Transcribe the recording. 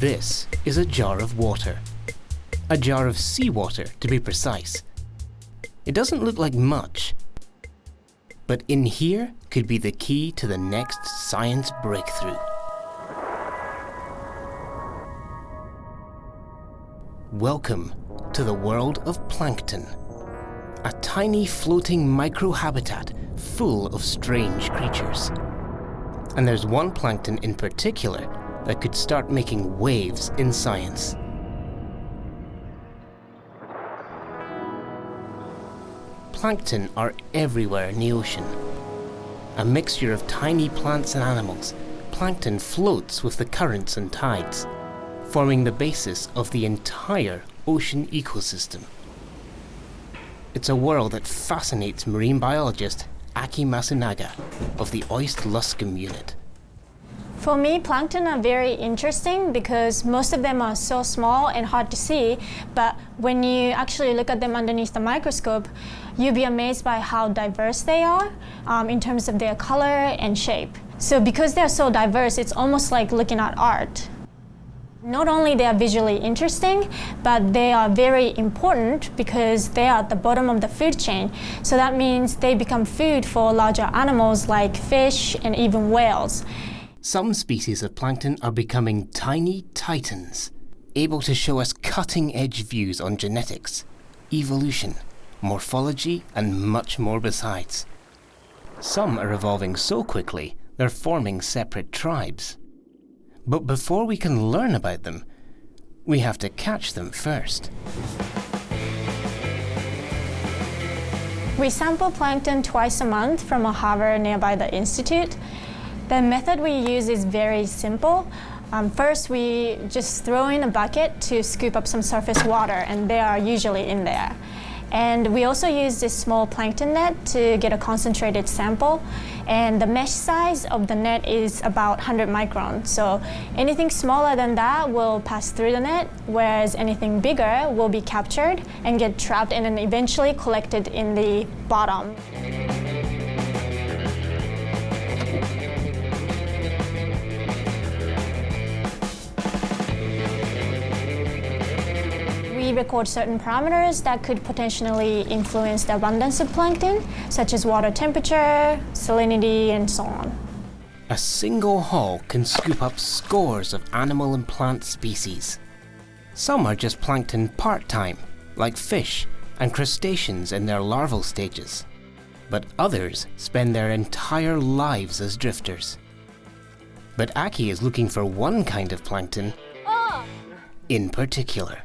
This is a jar of water. A jar of seawater, to be precise. It doesn't look like much, but in here could be the key to the next science breakthrough. Welcome to the world of plankton. A tiny floating microhabitat full of strange creatures. And there's one plankton in particular that could start making waves in science. Plankton are everywhere in the ocean. A mixture of tiny plants and animals, plankton floats with the currents and tides, forming the basis of the entire ocean ecosystem. It's a world that fascinates marine biologist Aki Masunaga of the OIST Luscombe unit. For me, plankton are very interesting because most of them are so small and hard to see, but when you actually look at them underneath the microscope, you'll be amazed by how diverse they are um, in terms of their color and shape. So because they're so diverse, it's almost like looking at art. Not only they are visually interesting, but they are very important because they are at the bottom of the food chain. So that means they become food for larger animals like fish and even whales. Some species of plankton are becoming tiny titans, able to show us cutting-edge views on genetics, evolution, morphology, and much more besides. Some are evolving so quickly, they're forming separate tribes. But before we can learn about them, we have to catch them first. We sample plankton twice a month from a harbor nearby the Institute. The method we use is very simple. Um, first, we just throw in a bucket to scoop up some surface water, and they are usually in there. And we also use this small plankton net to get a concentrated sample. And the mesh size of the net is about 100 microns. So anything smaller than that will pass through the net, whereas anything bigger will be captured and get trapped and then eventually collected in the bottom. Record certain parameters that could potentially influence the abundance of plankton, such as water temperature, salinity, and so on. A single haul can scoop up scores of animal and plant species. Some are just plankton part-time, like fish and crustaceans in their larval stages. But others spend their entire lives as drifters. But Aki is looking for one kind of plankton oh. in particular.